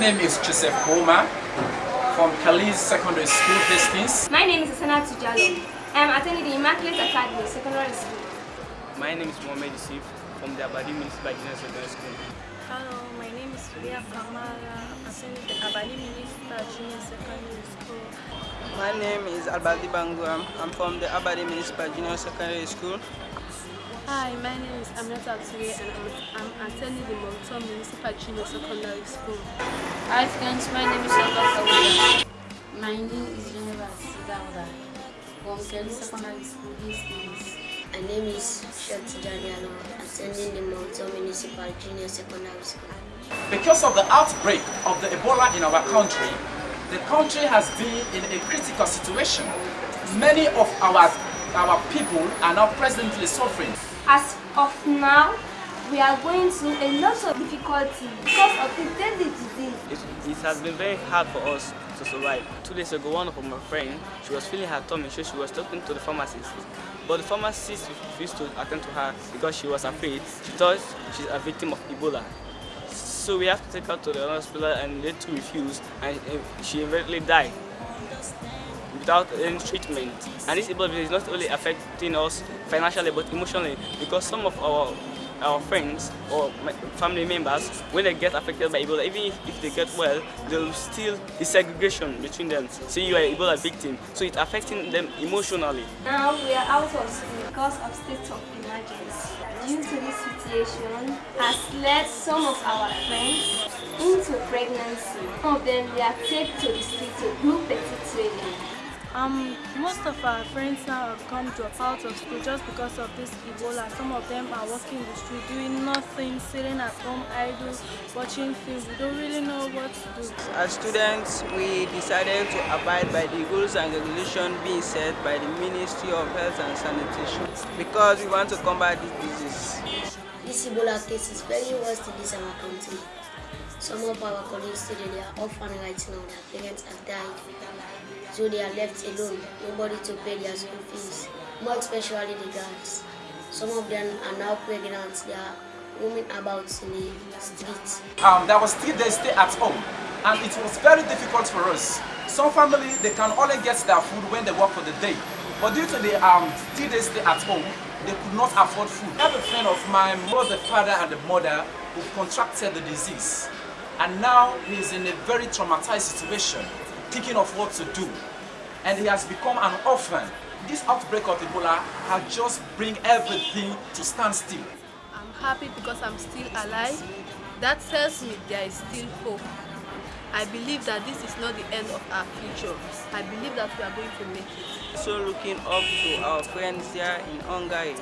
name is Joseph Boma from Kalis Secondary School, Hastings. My name is Asana Tujalo. I am attending the Immaculate Academy Secondary School. My name is Mohamed Yusuf from the Abadi Municipal Junior Secondary School. Hello, my name is Leah Kamara. I'm attending the Abadi Municipal Junior Secondary School. My name is Albadi Banguam. I'm from the Abadi Municipal Junior Secondary School. Hi, my name is Aminata Ture and I'm, I'm attending the Moncton Municipal Junior Secondary School. Hi friends, my name is Olga Kawada. My name is Geneva Sidawda from Kelly Secondary School, Hastings. My name is Shot Daniel, attending the Mountain Municipal Junior Secondary School. Because of the outbreak of the Ebola in our country, the country has been in a critical situation. Many of our, our people are now presently suffering. As of now, we are going through a lot of difficulty because of the deadly disease. It, it has been very hard for us to survive. Two days ago, one of my friends, she was feeling her tummy, so she was talking to the pharmacist. But the pharmacist refused to attend to her because she was afraid. She thought she's a victim of Ebola. So we have to take her to the hospital and they too refused and eh, she eventually died without any treatment. And this Ebola is not only affecting us financially but emotionally because some of our our friends or family members, when they get affected by Ebola, even if, they get well, there will still be segregation between them. So you are an Ebola victim, so it's affecting them emotionally. Now we are out of school because of state of emergency. Due to this situation, has led some of our friends into pregnancy. Some of them taken to the street to do petty trading. Um, most of our friends now have come drop out of school just because of this Ebola. Some of them are walking the street doing nothing, sitting at home idle, watching films. We don't really know what to do. As students, we decided to abide by the rules and regulations being set by the Ministry of Health and Sanitation because we want to combat this disease. This Ebola case is very worse in this our country. Some of our colleagues today they are orphan right now, their parents have died. So they are left alone, nobody to pay their school fees, more especially the girls. Some of them are now pregnant, they are roaming about in the streets. Um, there was three days stay at home and it was very difficult for us. Some family, they can only get their food when they work for the day. But due to the um, three days stay at home, they could not afford food. I have a friend of mine, both the father and the mother, who contracted the disease. And now he's in a very traumatized situation, thinking of what to do. And he has become an orphan. This outbreak of Ebola has just bring everything to stand still. I'm happy because I'm still alive. That tells me there is still hope. I believe that this is not the end of our future. I believe that we are going to make it. So looking up to our friends here in Hungary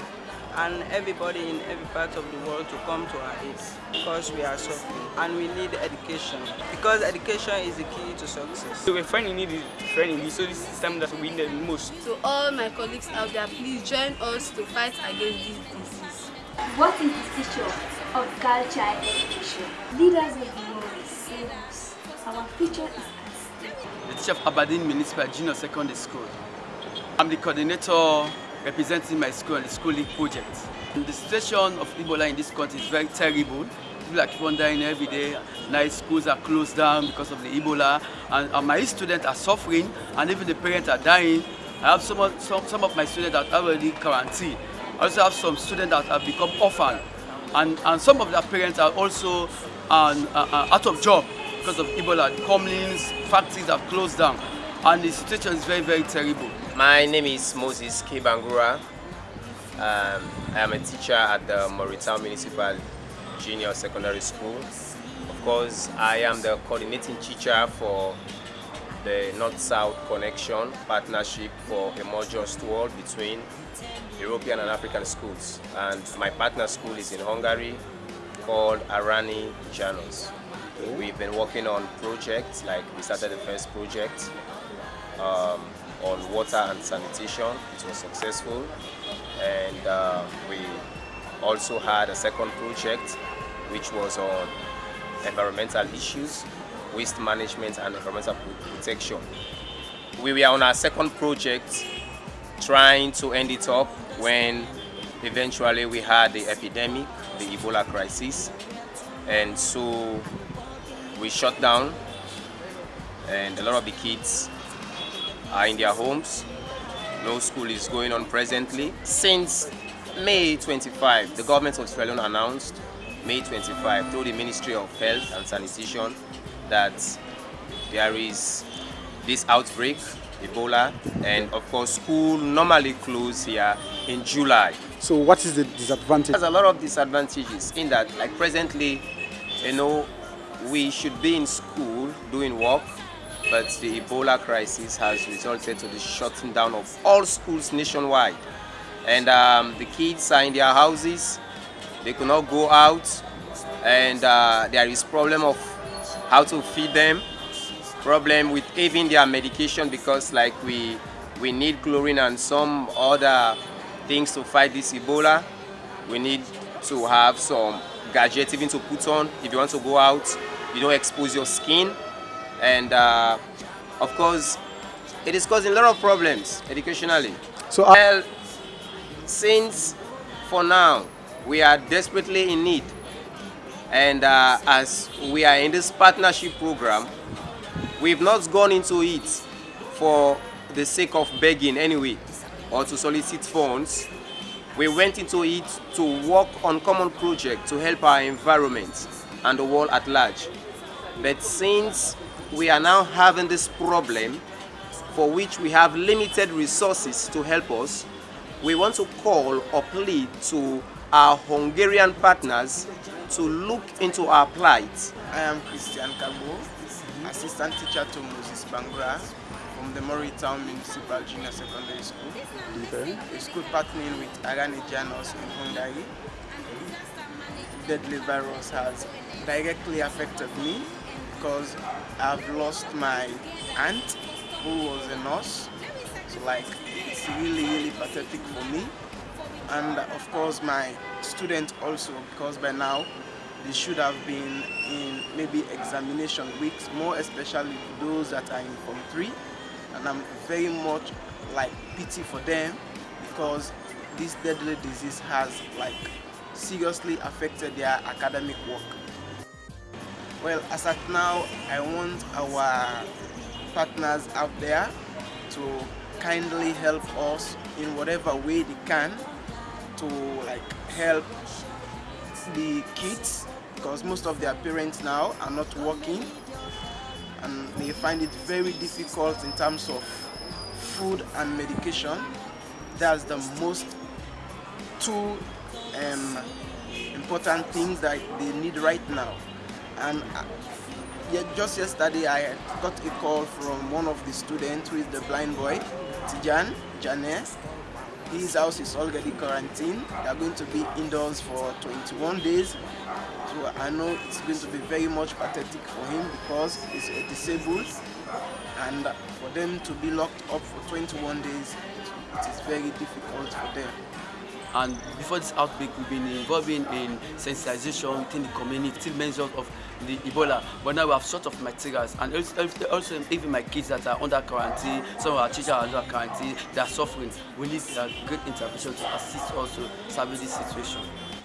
and everybody in every part of the world to come to our aid because we are suffering and we need education because education is the key to success. So we're friend in need is friend in need, so this is time that we need the most. To all my colleagues out there, please join us to fight against this disease. What is the future of girl child education? Leaders of the world save us. Our future is at stake. The teacher of Aberdeen Municipal Junior Secondary School. I'm the coordinator representing my school and the schooling project. And the situation of Ebola in this country is very terrible. People are keep dying every day. Night schools are closed down because of the Ebola. And, and my students are suffering and even the parents are dying. I have some of, some, some of my students that are already quarantined. I also have some students that have become orphan. And, and some of their parents are also um, uh, uh, out of job because of Ebola. The comlings, factories have closed down. And the situation is very, very terrible. My name is Moses K. Bangura. Um, I am a teacher at the Moritown Municipal Junior Secondary School. Of course, I am the coordinating teacher for the North-South Connection Partnership for a more just world between European and African schools. And my partner school is in Hungary called Arany János. We've been working on projects, like we started the first project um, on water and sanitation. It was successful. And uh, we also had a second project which was on environmental issues, waste management and environmental protection. We were on our second project trying to end it up when eventually we had the epidemic, the Ebola crisis. And so we shut down and a lot of the kids are in their homes. No school is going on presently. Since May 25, the government of Sierra Leone announced May 25 through the Ministry of Health and Sanitation that there is this outbreak, Ebola, and of course school normally close here in July. So what is the disadvantage? There's a lot of disadvantages in that like presently, you know, we should be in school doing work, but the Ebola crisis has resulted to the shutting down of all schools nationwide. And um, the kids are in their houses, they could not go out, and uh, there is problem of how to feed them, problem with even their medication because like we, we need chlorine and some other things to fight this Ebola. We need to have some gadgets even to put on. If you want to go out you don't expose your skin and uh, of course it is causing a lot of problems educationally. So uh, well since for now we are desperately in need. And uh, as we are in this partnership program we've not gone into it for the sake of begging anyway or to solicit funds. We went into it to work on common project to help our environment and the world at large. But since we are now having this problem for which we have limited resources to help us, we want to call or plead to our Hungarian partners to look into our plight. I am Christian Kabo, assistant teacher to Moses Bangura from the Moritown Municipal Junior Secondary School. okay. A school partnering with Arany János in Hungary. Deadly virus has directly affected me because I've lost my aunt who was a nurse. So like it's really really pathetic for me. And of course my students also because by now they should have been in maybe examination weeks, more especially those that are in Form 3. And I'm very much like pity for them because this deadly disease has like seriously affected their academic work. Well, as at now, I want our partners out there to kindly help us in whatever way they can to like help the kids because most of their parents now are not working and they find it very difficult in terms of food and medication. That's the most two um, important things that they need right now. And uh, just yesterday I got a call from one of the students who is the blind boy, Tijan Janes. His house is already quarantined. They are going to be indoors for 21 days. So I know it's going to be very much pathetic for him because he's disabled and for them to be locked up for 21 days, it is very difficult for them. And before this outbreak, we've been involving in sensitization within the community, still of the Ebola. But now we have sort of materials, and also, even my kids that are under quarantine, some of our teachers are under quarantine, they are suffering. We need a great intervention to assist also serving this situation.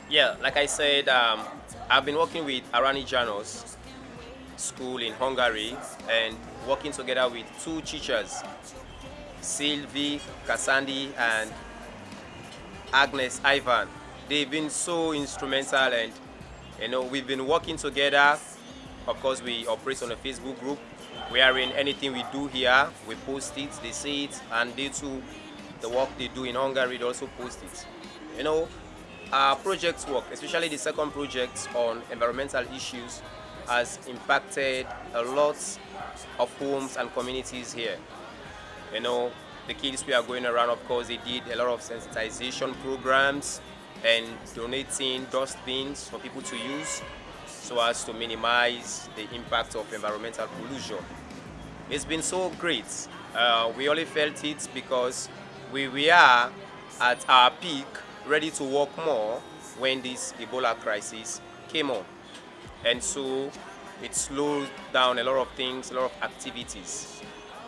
Yeah, like I said, um, I've been working with Arany János School in Hungary and working together with two teachers, Sylvie Kasandi and Agnes Ivan. They've been so instrumental and you know we've been working together. Of course we operate on a Facebook group wherein anything we do here we post it, they see it and they too the work they do in Hungary they also post it. You know our project work, especially the second project on environmental issues has impacted a lot of homes and communities here. You know, the kids we are going around, of course, they did a lot of sensitization programs and donating dustbins for people to use so as to minimize the impact of environmental pollution. It's been so great. Uh, we only felt it because we we are at our peak, ready to work more when this Ebola crisis came on. And so it slowed down a lot of things, a lot of activities.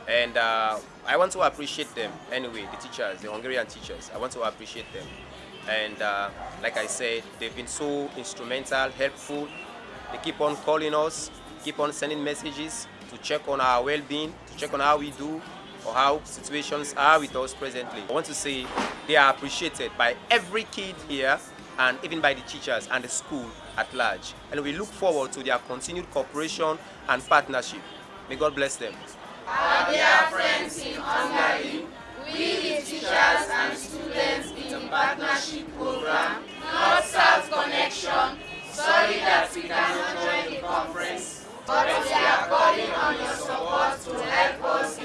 And uh, I want to appreciate them anyway, the teachers, the Hungarian teachers. I want to appreciate them. And uh, like I said, they've been so instrumental, helpful. They keep on calling us keep on sending messages to check on our well-being, to check on how we do or how situations are with us presently. I want to say they are appreciated by every kid here and even by the teachers and the school at large. And we look forward to their continued cooperation and partnership. May God bless them. Our dear friends in Hungary, we the teachers and students in the partnership program, North-South Connection, sorry that we cannot join the conference, but we are calling on your support to help us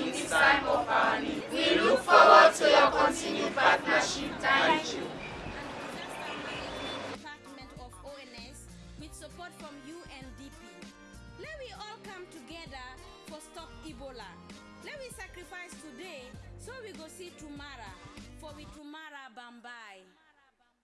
we sacrifice